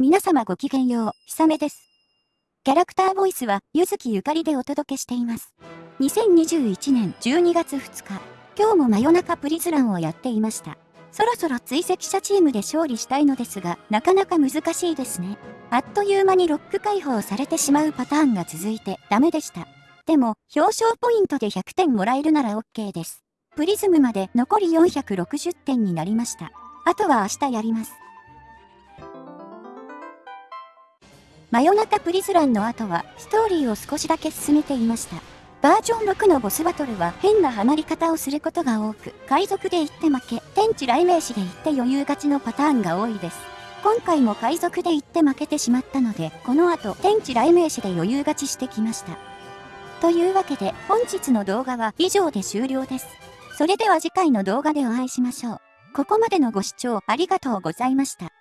皆様ごきげんよう、ひさめです。キャラクターボイスは、ゆずきゆかりでお届けしています。2021年12月2日、今日も真夜中プリズランをやっていました。そろそろ追跡者チームで勝利したいのですが、なかなか難しいですね。あっという間にロック解放されてしまうパターンが続いてダメでした。でも、表彰ポイントで100点もらえるなら OK です。プリズムまで残り460点になりました。あとは明日やります。真夜中プリズランの後はストーリーを少しだけ進めていました。バージョン6のボスバトルは変なハマり方をすることが多く、海賊で行って負け、天地雷鳴士で行って余裕勝ちのパターンが多いです。今回も海賊で行って負けてしまったので、この後、天地雷鳴士で余裕勝ちしてきました。というわけで、本日の動画は以上で終了です。それでは次回の動画でお会いしましょう。ここまでのご視聴ありがとうございました。